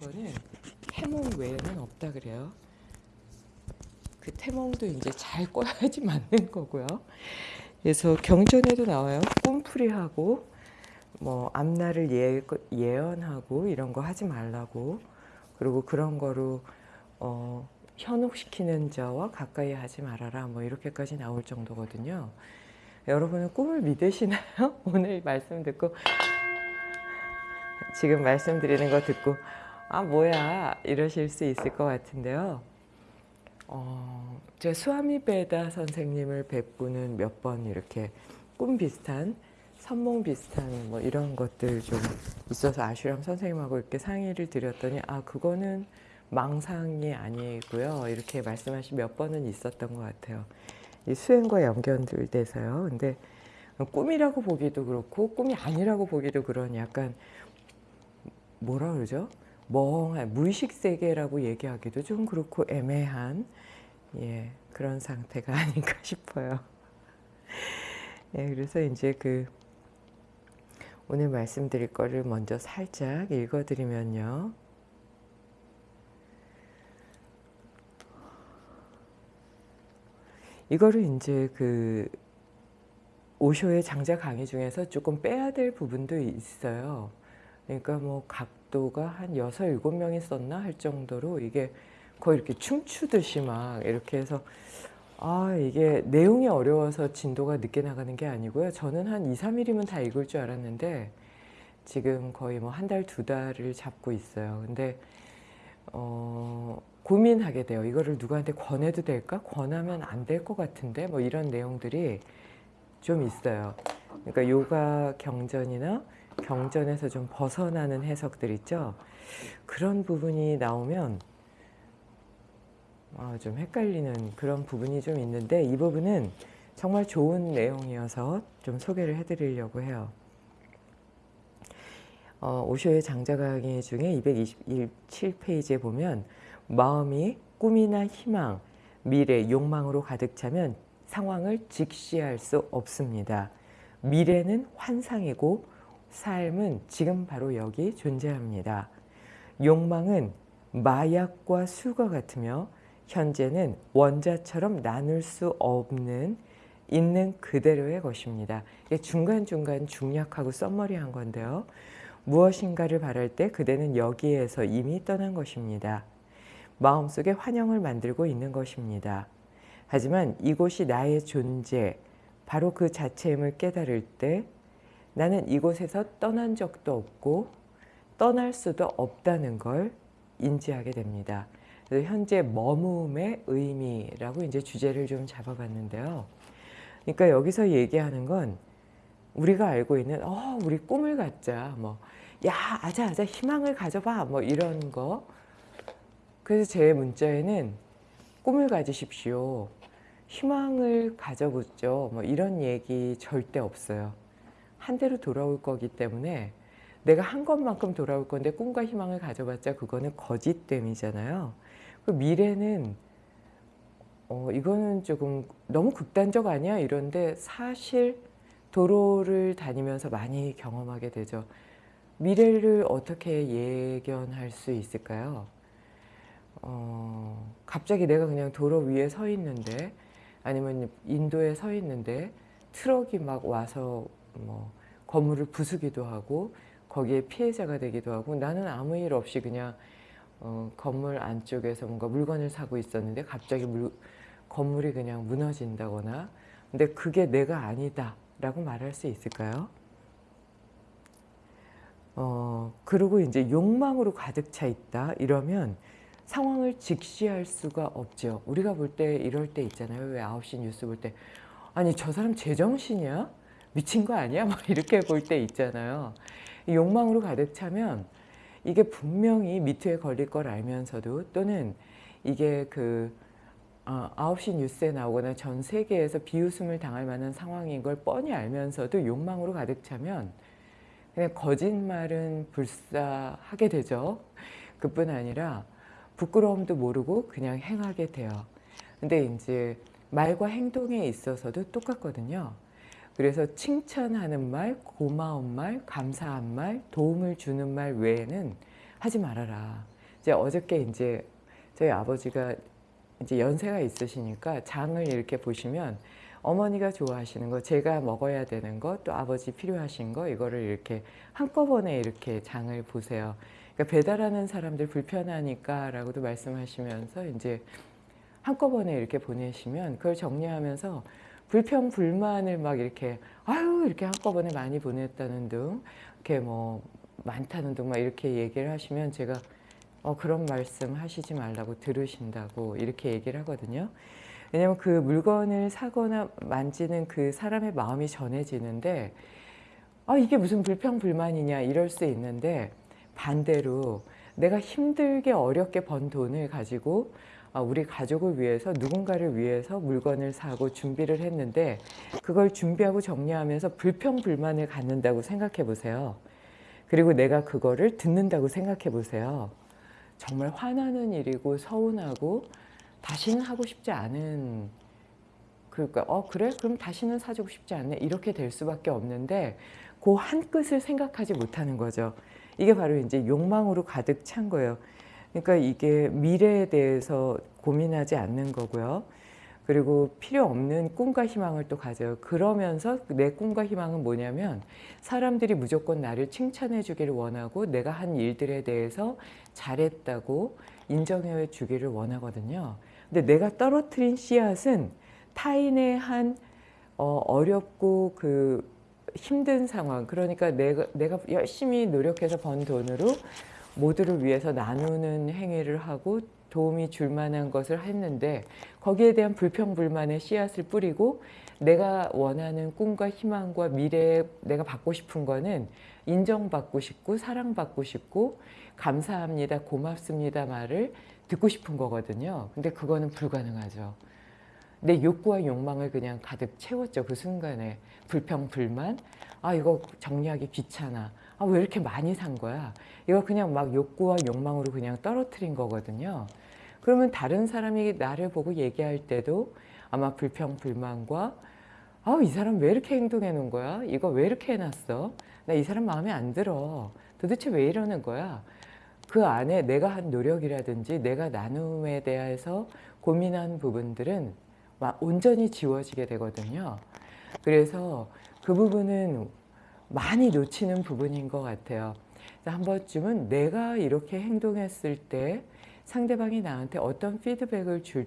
거는 태몽 외에는 없다 그래요. 그 태몽도 이제 잘 꿔야지 맞는 거고요. 그래서 경전에도 나와요. 꿈풀이하고 뭐 앞날을 예, 예언하고 이런 거 하지 말라고 그리고 그런 거로 어, 현혹시키는 자와 가까이 하지 말아라 뭐 이렇게까지 나올 정도거든요. 여러분은 꿈을 믿으시나요? 오늘 말씀 듣고 지금 말씀드리는 거 듣고 아 뭐야 이러실 수 있을 것 같은데요. 어, 제 수아미 베다 선생님을 뵙고는 몇 번 이렇게 꿈 비슷한 선몽 비슷한 뭐 이런 것들 좀 있어서 아슈람 선생님하고 이렇게 상의를 드렸더니 아 그거는 망상이 아니고요 이렇게 말씀하신 몇 번은 있었던 것 같아요. 이 수행과 연결돼서요. 근데 꿈이라고 보기도 그렇고 꿈이 아니라고 보기도 그런 약간 뭐라 그러죠? 멍한 무의식 세계라고 얘기하기도 좀 그렇고 애매한 예, 그런 상태가 아닌가 싶어요. 예, 그래서 이제 그 오늘 말씀드릴 거를 먼저 살짝 읽어드리면요. 이거를 이제 그 오쇼의 장자 강의 중에서 조금 빼야 될 부분도 있어요. 그러니까 뭐 각 도가 한 여섯 일곱 명이 썼나 할 정도로 이게 거의 이렇게 춤추듯이 막 이렇게 해서 아 이게 내용이 어려워서 진도가 늦게 나가는 게 아니고요. 저는 한 2, 3일이면 다 읽을 줄 알았는데 지금 거의 뭐 한 달, 두 달을 잡고 있어요. 근데 어, 고민하게 돼요. 이거를 누구한테 권해도 될까? 권하면 안 될 것 같은데 뭐 이런 내용들이 좀 있어요. 그러니까 요가 경전이나 경전에서 좀 벗어나는 해석들 있죠. 그런 부분이 나오면 아, 좀 헷갈리는 그런 부분이 좀 있는데 이 부분은 정말 좋은 내용이어서 좀 소개를 해드리려고 해요. 어, 오쇼의 장자 강의 중에 227페이지에 보면 마음이 꿈이나 희망, 미래, 욕망으로 가득 차면 상황을 직시할 수 없습니다. 미래는 환상이고 삶은 지금 바로 여기 존재합니다. 욕망은 마약과 수가 같으며 현재는 원자처럼 나눌 수 없는 있는 그대로의 것입니다. 이게 중간중간 중략하고 썸머리한 건데요. 무엇인가를 바랄 때 그대는 여기에서 이미 떠난 것입니다. 마음속에 환영을 만들고 있는 것입니다. 하지만 이곳이 나의 존재, 바로 그 자체임을 깨달을 때 나는 이곳에서 떠난 적도 없고 떠날 수도 없다는 걸 인지하게 됩니다. 현재 머무음의 의미라고 이제 주제를 좀 잡아봤는데요. 그러니까 여기서 얘기하는 건 우리가 알고 있는 어 우리 꿈을 갖자 뭐 야 아자 아자 희망을 가져봐 뭐 이런 거 그래서 제 문자에는 꿈을 가지십시오 희망을 가져보죠 뭐 이런 얘기 절대 없어요 한 대로 돌아올 거기 때문에 내가 한 것만큼 돌아올 건데 꿈과 희망을 가져봤자 그거는 거짓됨이잖아요 그 미래는 어, 이거는 조금 너무 극단적 아니야 이런데 사실 도로를 다니면서 많이 경험하게 되죠. 미래를 어떻게 예견할 수 있을까요? 어, 갑자기 내가 그냥 도로 위에 서 있는데 아니면 인도에 서 있는데 트럭이 막 와서 뭐 건물을 부수기도 하고 거기에 피해자가 되기도 하고 나는 아무 일 없이 그냥 어, 건물 안쪽에서 뭔가 물건을 사고 있었는데 갑자기 물, 건물이 그냥 무너진다거나 근데 그게 내가 아니다 라고 말할 수 있을까요? 어, 그리고 이제 욕망으로 가득 차 있다 이러면 상황을 직시할 수가 없죠. 우리가 볼 때 이럴 때 있잖아요. 왜 9시 뉴스 볼 때 아니 저 사람 제정신이야? 미친 거 아니야? 막 이렇게 볼 때 있잖아요. 욕망으로 가득 차면 이게 분명히 미투에 걸릴 걸 알면서도 또는 이게 그 어, 9시 뉴스에 나오거나 전 세계에서 비웃음을 당할 만한 상황인 걸 뻔히 알면서도 욕망으로 가득 차면 그냥 거짓말은 불사하게 되죠. 그뿐 아니라 부끄러움도 모르고 그냥 행하게 돼요. 근데 이제 말과 행동에 있어서도 똑같거든요. 그래서 칭찬하는 말, 고마운 말, 감사한 말, 도움을 주는 말 외에는 하지 말아라. 이제 어저께 이제 저희 아버지가 이제 연세가 있으시니까 장을 이렇게 보시면 어머니가 좋아하시는 거, 제가 먹어야 되는 거, 또 아버지 필요하신 거 이거를 이렇게 한꺼번에 이렇게 장을 보세요. 그러니까 배달하는 사람들 불편하니까 라고도 말씀하시면서 이제 한꺼번에 이렇게 보내시면 그걸 정리하면서 불평 불만을 막 이렇게 아유 이렇게 한꺼번에 많이 보냈다는 등 이렇게 뭐 많다는 등 막 이렇게 얘기를 하시면 제가 어 그런 말씀 하시지 말라고 들으신다고 이렇게 얘기를 하거든요. 왜냐면 그 물건을 사거나 만지는 그 사람의 마음이 전해지는데 아 이게 무슨 불평 불만이냐 이럴 수 있는데 반대로 내가 힘들게 어렵게 번 돈을 가지고 아, 우리 가족을 위해서 누군가를 위해서 물건을 사고 준비를 했는데 그걸 준비하고 정리하면서 불평 불만을 갖는다고 생각해 보세요. 그리고 내가 그거를 듣는다고 생각해 보세요. 정말 화나는 일이고 서운하고 다시는 하고 싶지 않은 그러니까 어 그래 그럼 다시는 사주고 싶지 않네 이렇게 될 수밖에 없는데 그 한 끝을 생각하지 못하는 거죠. 이게 바로 이제 욕망으로 가득 찬 거예요. 그러니까 이게 미래에 대해서 고민하지 않는 거고요. 그리고 필요 없는 꿈과 희망을 또 가져요. 그러면서 내 꿈과 희망은 뭐냐면 사람들이 무조건 나를 칭찬해 주기를 원하고 내가 한 일들에 대해서 잘했다고 인정해 주기를 원하거든요. 근데 내가 떨어뜨린 씨앗은 타인의 한 어, 어렵고 그 힘든 상황 그러니까 내가 내가 열심히 노력해서 번 돈으로 모두를 위해서 나누는 행위를 하고 도움이 줄 만한 것을 했는데 거기에 대한 불평불만의 씨앗을 뿌리고 내가 원하는 꿈과 희망과 미래에 내가 받고 싶은 거는 인정받고 싶고 사랑받고 싶고 감사합니다 고맙습니다 말을 듣고 싶은 거거든요. 근데 그거는 불가능하죠. 내 욕구와 욕망을 그냥 가득 채웠죠 그 순간에. 불평 불만. 아 이거 정리하기 귀찮아 아 왜 이렇게 많이 산 거야? 이거 그냥 막 욕구와 욕망으로 그냥 떨어뜨린 거거든요. 그러면 다른 사람이 나를 보고 얘기할 때도 아마 불평 불만과 아 이 사람 왜 이렇게 행동해 놓은 거야? 이거 왜 이렇게 해놨어? 나 이 사람 마음에 안 들어. 도대체 왜 이러는 거야? 그 안에 내가 한 노력이라든지 내가 나눔에 대해서 고민한 부분들은 막 온전히 지워지게 되거든요. 그래서 그 부분은 많이 놓치는 부분인 것 같아요. 한 번쯤은 내가 이렇게 행동했을 때 상대방이 나한테 어떤 피드백을 줄